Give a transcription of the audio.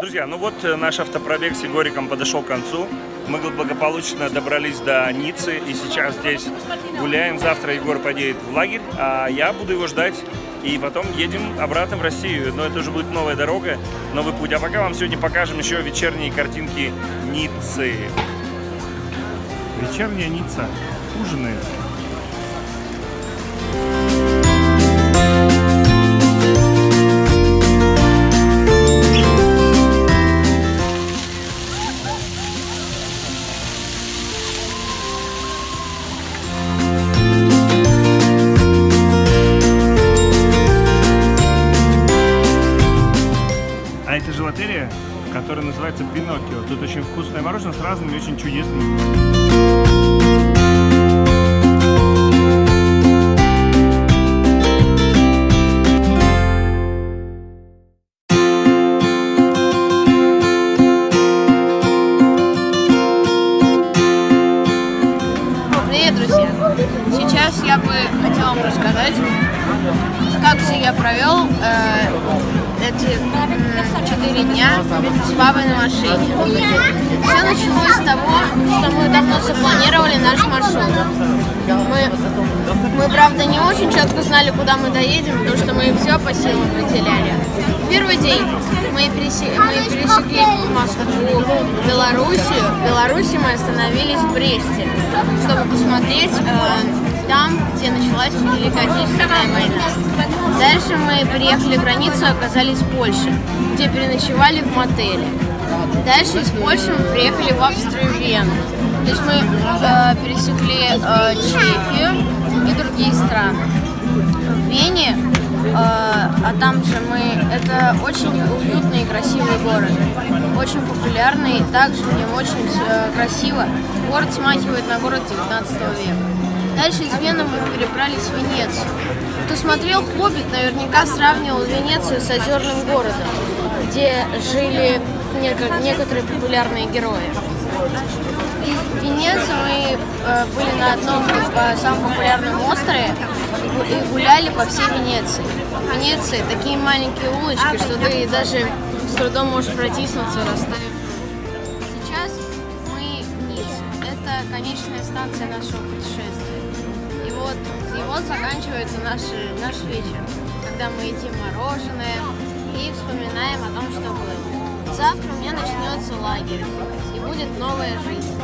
Друзья, ну вот э, наш автопробег с Егориком подошел к концу. Мы благополучно добрались до Ниццы и сейчас здесь гуляем. Завтра Егор поедет в лагерь, а я буду его ждать. И потом едем обратно в Россию. Но это уже будет новая дорога, новый путь. А пока вам сегодня покажем еще вечерние картинки Ниццы. Вечерняя Ницца. Ужинает. А это желатерия, которая называется Пиноккио. Тут очень вкусное мороженое с разными очень чудесными. Сейчас я бы хотела вам рассказать, как же я провел э, эти м, четыре дня с папой на машине. Все началось с того, что мы давно запланировали наш маршрут. Мы, мы, правда, не очень четко знали, куда мы доедем, потому что мы все по силам определяли. Первый день мы, пересе- мы пересекли Москву, Белоруссию. В Беларуси мы остановились в Бресте, чтобы посмотреть э, там, где началась Великая Отечественная война. Дальше мы переехали границу и оказались в Польше, где переночевали в мотеле. Дальше из Польши мы приехали в Австрию Вену. То есть мы э, пересекли э, Чехию и другие страны. В Вене, э, а там же мы, это очень уютный и красивый город, очень популярный, также в нем очень э, красиво. Город смахивает на город 19 века. Дальше из Вены мы перебрались в Венецию. Кто смотрел «Хоббит», наверняка сравнивал Венецию с озерным городом, где жили неко- некоторые популярные герои. В Венеции мы э, были на одном э, самом популярном острове и гу- и гуляли по всей Венеции. В Венеции такие маленькие улочки, что ты даже с трудом можешь протиснуться, расставив. Сейчас. Конечная станция нашего путешествия. И вот, и вот заканчивается наш, наш вечер, когда мы едим мороженое и вспоминаем о том, что было. Завтра у меня начнется лагерь, и будет новая жизнь.